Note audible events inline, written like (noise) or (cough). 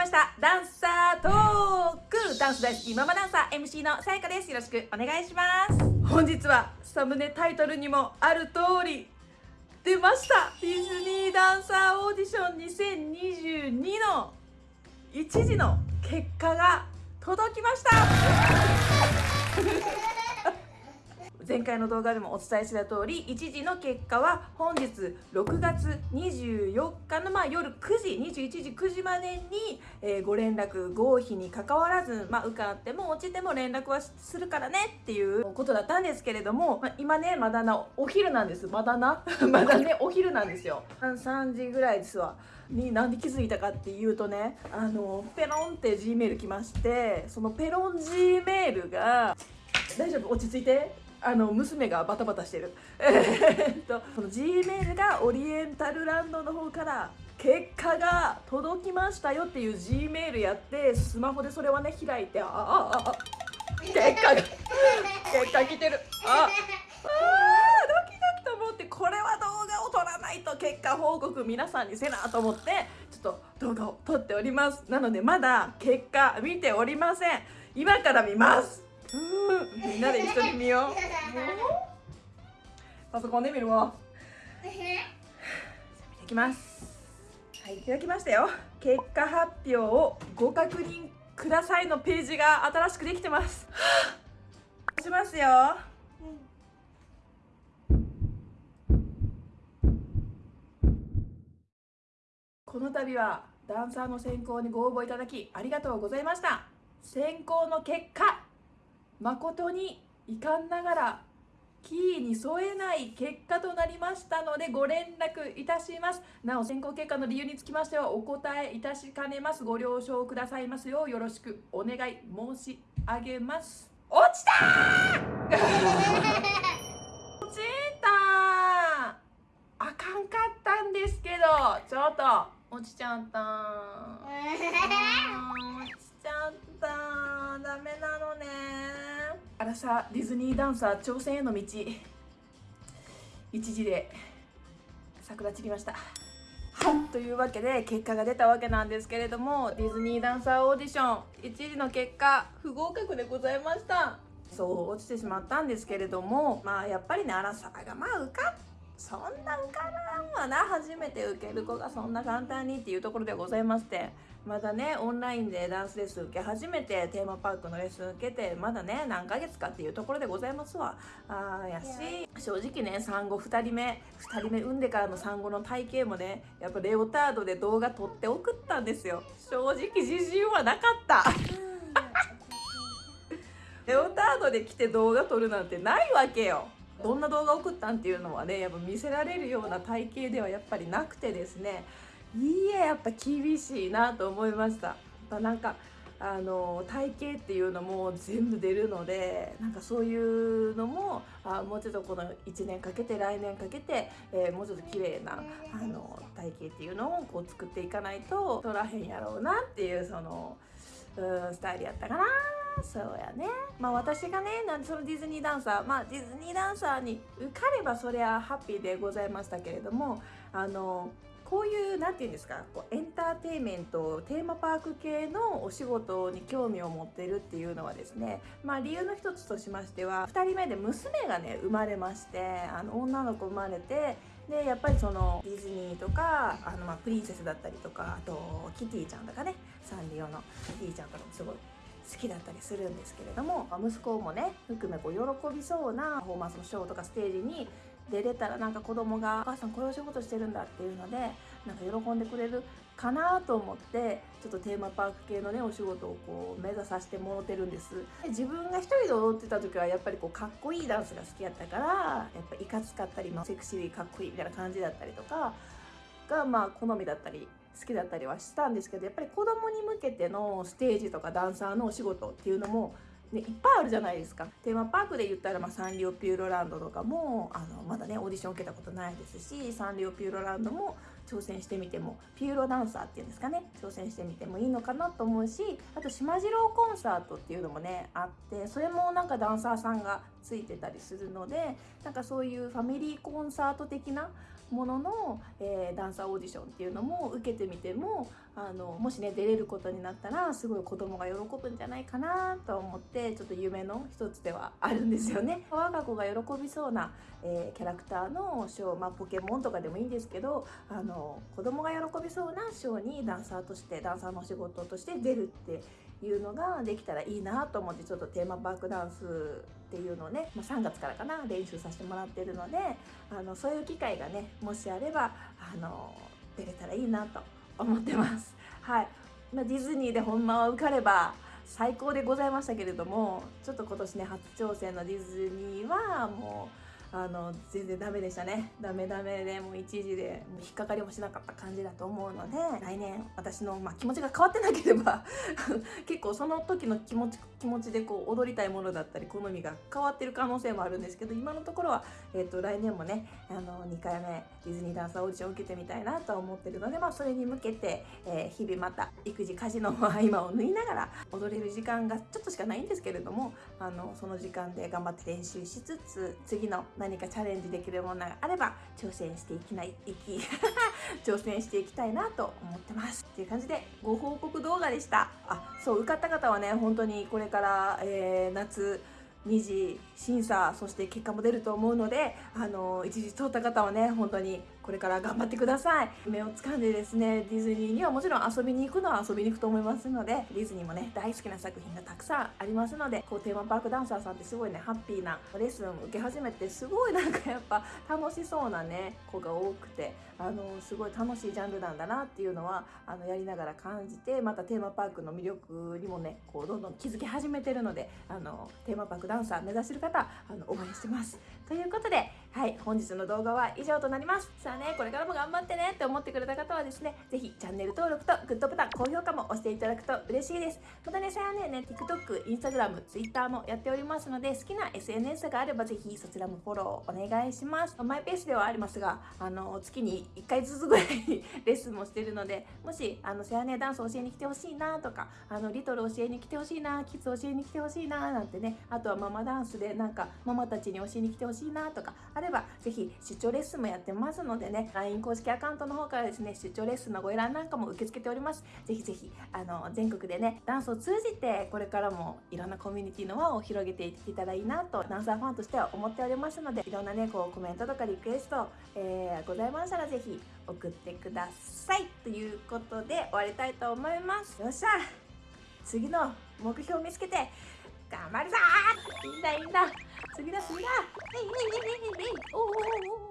ました。ダンサートーク。ダンス大好きママダンサー。MC のさやかです。よろしくお願いします。本日はサムネタイトルにもある通り出ました。ディズニーダンサーオーディション2022の1時の結果が届きました。前回の動画でもお伝えした通り1時の結果は本日6月24日のまあ夜9時21時9時までに、え、ご連絡合否にかかわらず、まあ、受かっても落ちても連絡はするからねっていうことだったんですけれども、まあ、今ねまだなお昼なんです。まだな？(laughs) まだねお昼なんですよ。3時ぐらいですわ。になんで気づいたかっていうとねあのペロンって G メール来ましてそのペロン G メールが大丈夫？落ち着いて。あの娘がバタバタしてる。えっとこの G メールがオリエンタルランドの方から結果が届きましたよっていう G メールやってスマホでそれはね開いてああああ結果が結果来てるああドキドキと思ってこれは動画を撮らないと結果報告皆さんにせなと思ってちょっと動画を撮っておりますなのでまだ結果見ておりません今から見ますみんなで一緒に見よう。パソコンで見るわ。見ていきます。はいいただきましたよ。結果発表をご確認くださいのページが新しくできてます。しますよ、この度はダンサーの選考にご応募いただきありがとうございました。選考の結果誠に遺憾ながらキーに添えない結果となりましたのでご連絡いたします。なお選考結果の理由につきましてはお答えいたしかねます。ご了承くださいますようよろしくお願い申し上げます。落ちた (laughs) 落ちたあかんかったんですけどちょっと落ちちゃった (laughs) 落ちちゃったアラサディズニーダンサー挑戦への道。一時で桜散りました。はいというわけで結果が出たわけなんですけれどもディズニーダンサーオーディション。一時の結果不合格でございました。そう落ちてしまったんですけれどもまあやっぱりねアラサーがまあ受か。っそんな受からんわな初めて受ける子がそんな簡単にっていうところでございまして。まだねオンラインでダンスレッスン受け始めてテーマパークのレッスン受けてまだね何ヶ月かっていうところでございますわ。あやし正直ね産後2人目2人目産んでからの産後の体型もねやっぱレオタードで動画撮って送ったんですよ。正直自信はなかった。レオタードで来て動画撮るなんてないわけよ。どんな動画送ったんっていうのはねやっぱ見せられるような体型ではやっぱりなくてですねいややっぱ厳しいなと思いました。なんかあの体型っていうのも全部出るのでなんかそういうのもあもうちょっとこの1年かけて来年かけて、えー、もうちょっと綺麗なあの体型っていうのをこう作っていかないと取らへんやろうなっていうそのうんスタイルやったかな。そうやね。まあ私がねなんそのディズニーダンサーまあディズニーダンサーに受かればそりゃハッピーでございましたけれどもあのこういう何て言うんですかこうエンターテインメントテーマパーク系のお仕事に興味を持ってるっていうのはですねまあ理由の一つとしましては2人目で娘がね生まれましてあの女の子生まれてでやっぱりそのディズニーとかあのまあプリンセスだったりとかあとキティちゃんとかねサンリオのキティちゃんとかもすごい好きだったりするんですけれども息子もね含めこう喜びそうなパフォーマンスのショーとかステージに出れたらなんか子供が「お母さんこういうお仕事してるんだ」っていうのでなんか喜んでくれるかなと思ってちょっとテーマパーク系のねお仕事をこう目指させてもろてるんです。で自分が一人で踊ってた時はやっぱりこうかっこいいダンスが好きやったからやっぱいかつかったり、まあ、セクシーかっこいいみたいな感じだったりとかがまあ好みだったり好きだったりはしたんですけどやっぱり子供に向けてのステージとかダンサーのお仕事っていうのもね、いっぱいあるじゃないですか。テーマパークで言ったら、まあ、サンリオピューロランドとかもあのまだねオーディション受けたことないですしサンリオピューロランドも挑戦してみてもピューロダンサーっていうんですかね挑戦してみてもいいのかなと思うしあと島次郎コンサートっていうのもねあってそれもなんかダンサーさんがついてたりするのでなんかそういうファミリーコンサート的なものの、えー、ダンサーオーディションっていうのも受けてみてもあのもしね出れることになったらすごい子供が喜ぶんじゃないかなと思ってちょっと夢の一つではあるんですよね。(laughs) 我が子が喜びそうな、えー、キャラクターのショー、まあ、ポケモンとかでもいいんですけどあの子供が喜びそうなショーにダンサーとしてダンサーの仕事として出るっていうのができたらいいなと思ってちょっとテーマパークダンスっていうのをね、まあ、3月からかな練習させてもらってるのであのそういう機会がねもしあればあの出れたらいいなと思ってます。(laughs) はいまあ、ディズニーでほんまは受かれば最高でございましたけれどもちょっと今年ね初挑戦のディズニーはもうあの全然ダメでしたね。ダメダメでもう一時で引っかかりもしなかった感じだと思うので来年私の、まあ、気持ちが変わってなければ (laughs) 結構その時の気持ち気持ちでこう踊りたいものだったり好みが変わってる可能性もあるんですけど今のところは、えーと、来年もねあの2回目ディズニーダンサーオーディションを受けてみたいなとは思ってるので、まあ、それに向けて、えー、日々また育児家事の合間を縫いながら踊れる時間がちょっとしかないんですけれどもあのその時間で頑張って練習しつつ次の何かチャレンジできるものがあれば挑戦していきないいき (laughs) 挑戦していきたいなと思ってます。っていう感じでご報告動画でした。あそう受かった方はね本当にこれから、えー、夏2次審査そして結果も出ると思うのであの一時通った方はね本当にこれから頑張ってください。夢を掴んでですねディズニーにはもちろん遊びに行くのは遊びに行くと思いますのでディズニーもね大好きな作品がたくさんありますのでこうテーマパークダンサーさんってすごいねハッピーなレッスンを受け始めてすごいなんかやっぱ楽しそうなね子が多くてあのすごい楽しいジャンルなんだなっていうのはあのやりながら感じてまたテーマパークの魅力にもねこうどんどん気づき始めてるのであのテーマパークダンサー目指してる方あの応援してます。ということではい本日の動画は以上となります。さあねこれからも頑張ってねって思ってくれた方はですね是非チャンネル登録とグッドボタン高評価も押していただくと嬉しいです。またねさやね。ね TikTok、Instagram、Twitter もやっておりますので好きな SNS があればぜひそちらもフォローお願いします。マイペースではありますがあの月に1回ずつぐらいレッスンもしてるのでもしあのさやねダンス教えに来てほしいなとかあのリトル教えに来てほしいなキッズ教えに来てほしいななんてねあとはママダンスでなんかママたちに教えに来てほしいなとかあればぜひ出張レッスンもやってますのでね LINE 公式アカウントの方からですね出張レッスンのご依頼なんかも受け付けております。ぜひぜひあの全国でねダンスを通じてこれからもいろんなコミュニティの輪を広げていけたらいいなとダンサーファンとしては思っておりますのでいろんなねこうコメントとかリクエスト、えー、ございましたらぜひ送ってください。ということで終わりたいと思います。よっしゃ！次の目標を見つけて頑張るぞいいんだいいんだ次だ次だえい